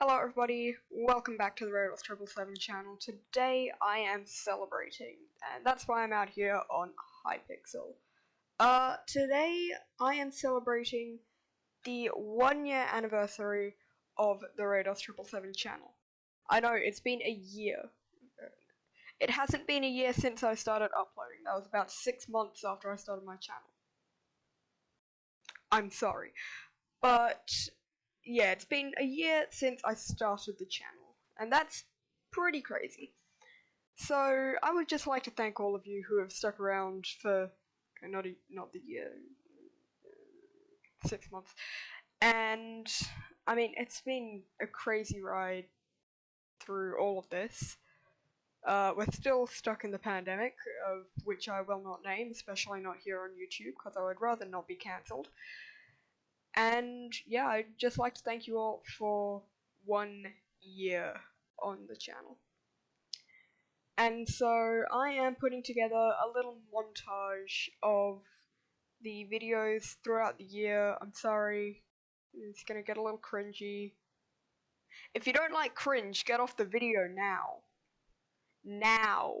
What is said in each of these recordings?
Hello everybody, welcome back to the Rados Triple Seven channel. Today I am celebrating, and that's why I'm out here on Hypixel. Uh, today I am celebrating the one year anniversary of the Rados Triple Seven channel. I know, it's been a year. It hasn't been a year since I started uploading, that was about six months after I started my channel. I'm sorry. But yeah, it's been a year since I started the channel, and that's pretty crazy. So I would just like to thank all of you who have stuck around for okay, not a, not the year, six months, and I mean it's been a crazy ride through all of this. Uh, we're still stuck in the pandemic, of which I will not name, especially not here on YouTube, because I would rather not be cancelled. And yeah, I'd just like to thank you all for one year on the channel. And so I am putting together a little montage of the videos throughout the year. I'm sorry, it's gonna get a little cringy. If you don't like cringe, get off the video now. Now.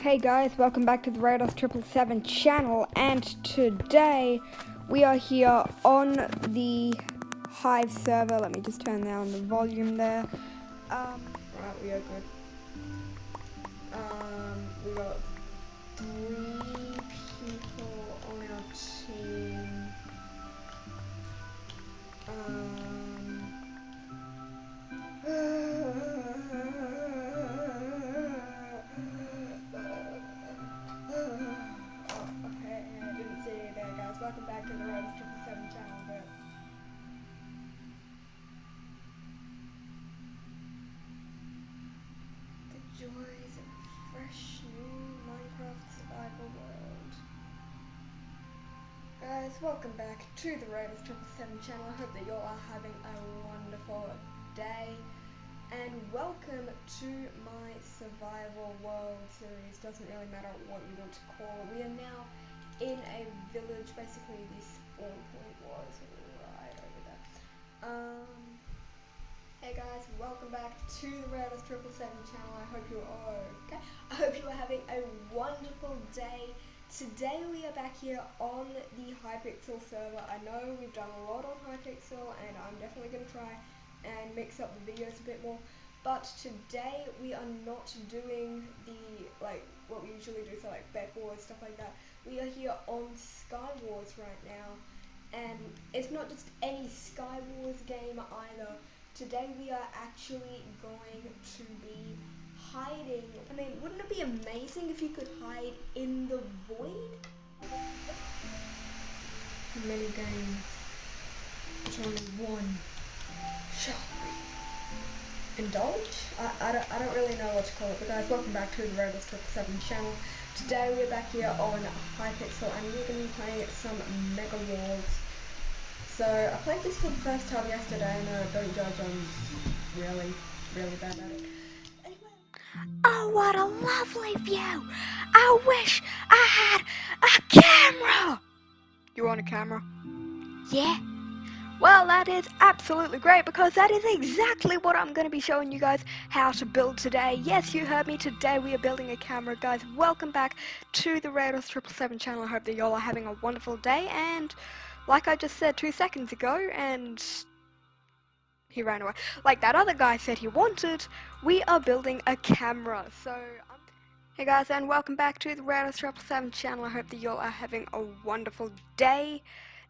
Hey guys, welcome back to the Rados Triple Seven channel, and today we are here on the Hive server. Let me just turn down the volume there. Um, right, we are good. Three people on our team. Um. oh, okay, I didn't see you there, guys. Welcome back to the Triple Seven channel. But the joys of fresh world. Guys, welcome back to the Triple Seven channel. I hope that you all are having a wonderful day. And welcome to my survival world series. Doesn't really matter what you want to call it. We are now in a village. Basically, the spawn point was to the Triple Seven channel. I hope you are okay. I hope you are having a wonderful day. Today we are back here on the Hypixel server. I know we've done a lot on Hypixel and I'm definitely going to try and mix up the videos a bit more. But today we are not doing the, like, what we usually do, so like Bed Wars, stuff like that. We are here on Sky Wars right now. And it's not just any Sky Wars game either. Today we are actually going to be hiding. I mean, wouldn't it be amazing if you could hide in the void? Many games. There's only one. Shall we indulge? I, I, don't, I don't really know what to call it, but guys, welcome back to the Raiders Triple Seven channel. Today we're back here on Hypixel and we're going to be playing some Mega Walls. So, I played this for the first time yesterday and uh, don't judge, I'm really, really bad at it. Anyway. Oh, what a lovely view! I wish I had a camera! You want a camera? Yeah? Well, that is absolutely great because that is exactly what I'm going to be showing you guys how to build today. Yes, you heard me. Today we are building a camera, guys. Welcome back to the Raiders 777 channel. I hope that y'all are having a wonderful day. And like I just said two seconds ago, and he ran away. Like that other guy said he wanted, we are building a camera. So, um, hey guys, and welcome back to the Raiders 777 channel. I hope that y'all are having a wonderful day.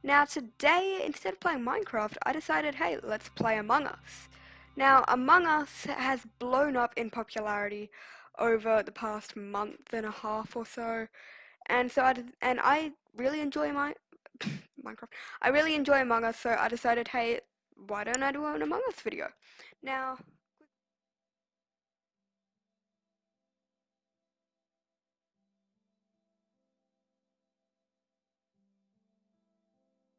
Now today, instead of playing Minecraft, I decided, hey, let's play Among Us. Now, Among Us has blown up in popularity over the past month and a half or so, and so I and I really enjoy my Minecraft. I really enjoy Among Us, so I decided, hey, why don't I do an Among Us video? Now,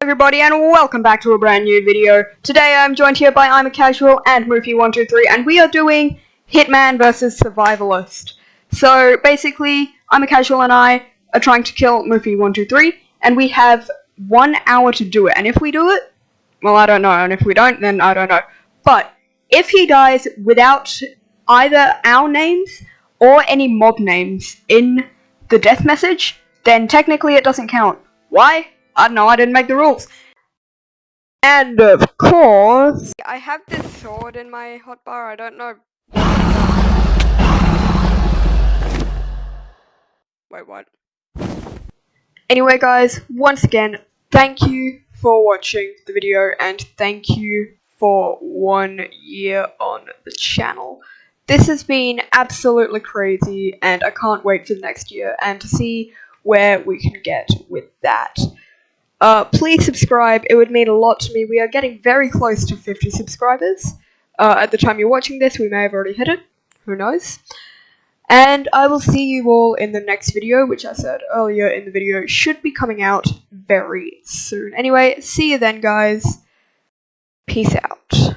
everybody and welcome back to a brand new video. Today I'm joined here by I'm a Casual and Moofy123 and we are doing Hitman versus Survivalist. So basically, I'm a Casual and I are trying to kill Moofy123 and we have one hour to do it. And if we do it, well I don't know, and if we don't, then I don't know. But if he dies without either our names or any mob names in the death message, then technically it doesn't count. Why? I don't know, I didn't make the rules. And of course... I have this sword in my hotbar, I don't know. Wait, what? Anyway guys, once again, thank you for watching the video and thank you for one year on the channel. This has been absolutely crazy and I can't wait for the next year and to see where we can get with that. Uh, please subscribe, it would mean a lot to me. We are getting very close to 50 subscribers. Uh, at the time you're watching this, we may have already hit it. Who knows? And I will see you all in the next video, which I said earlier in the video should be coming out very soon. Anyway, see you then, guys. Peace out.